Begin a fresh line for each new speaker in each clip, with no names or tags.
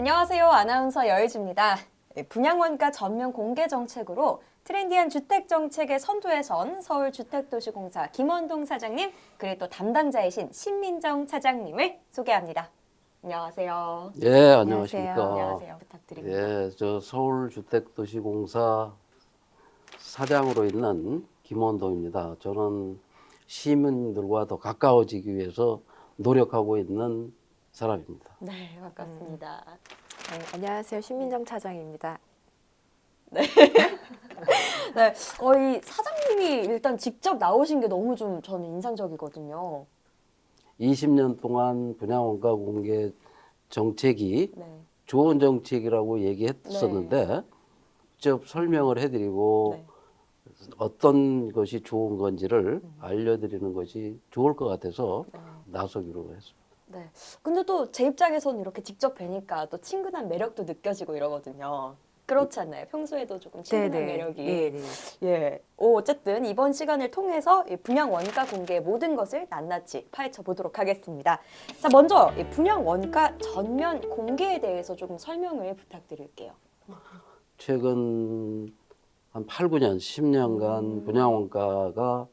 안녕하세요. 아나운서 여일주입니다. 네, 분양원가 전면 공개 정책으로 트렌디한 주택 정책의 선두에 선 서울주택도시공사 김원동 사장님 그리고 또 담당자이신 신민정 차장님을 소개합니다. 안녕하세요.
예, 안녕하십니까.
안녕하세요. 부탁드립니다.
예, 저 서울주택도시공사 사장으로 있는 김원동입니다. 저는 시민들과 더 가까워지기 위해서 노력하고 있는 사람입니다.
네, 반갑습니다.
네, 안녕하세요. 신민정 차장입니다.
네, 어, 이 사장님이 일단 직접 나오신 게 너무 좀 저는 인상적이거든요.
20년 동안 분양원가 공개 정책이
네.
좋은 정책이라고 얘기했었는데 직접 설명을 해드리고
네.
어떤 것이 좋은 건지를 알려드리는 것이 좋을 것 같아서
네.
나서기로 했습니다.
네. 근데 또 제 입장에서는 이렇게 직접 뵈니까 또 친근한 매력도 느껴지고 이러거든요. 그렇지 않나요? 평소에도 조금 친근한 매력이.
네, 네.
예. 오, 어쨌든 이번 시간을 통해서 이 분양 원가 공개의 모든 것을 낱낱이 파헤쳐 보도록 하겠습니다. 자, 먼저 이 분양 원가 전면 공개에 대해서 조금 설명을 부탁드릴게요.
최근 한 8, 9년, 10년간
음.
분양 원가가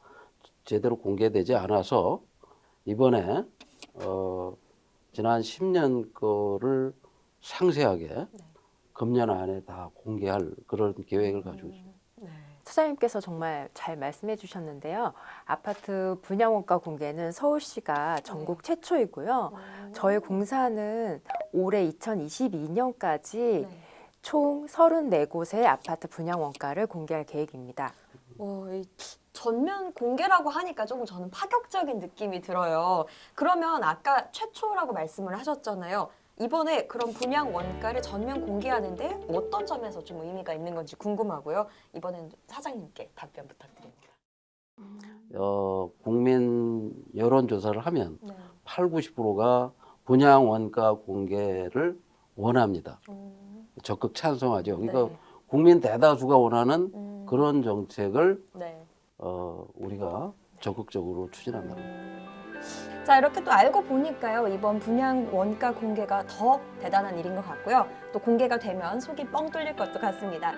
제대로 공개되지 않아서 이번에 어, 지난 10년 거를 상세하게
네.
금년 안에 다 공개할 그런 계획을 가지고 있습니다.
네.
차장님께서 정말 잘 말씀해 주셨는데요. 아파트 분양원가 공개는 서울시가 전국 최초이고요. 저희 공사는 올해 2022년까지
네.
총 34곳의 아파트 분양원가를 공개할 계획입니다.
어, 이 전면 공개라고 하니까 조금 저는 파격적인 느낌이 들어요. 그러면 아까 최초라고 말씀을 하셨잖아요. 이번에 그런 분양 원가를 전면 공개하는데 어떤 점에서 좀 의미가 있는 건지 궁금하고요. 이번에는 사장님께 답변 부탁드립니다.
어, 국민 여론조사를 하면
네.
8, 90%가 분양 원가 공개를 원합니다.
음,
적극 찬성하죠. 그러니까
네.
국민 대다수가 원하는
음,
그런 정책을
네.
어, 우리가 적극적으로 추진한다.
음. 자 이렇게 또 알고 보니까요 이번 분양 원가 공개가 더 대단한 일인 것 같고요 또 공개가 되면 속이 뻥 뚫릴 것도 같습니다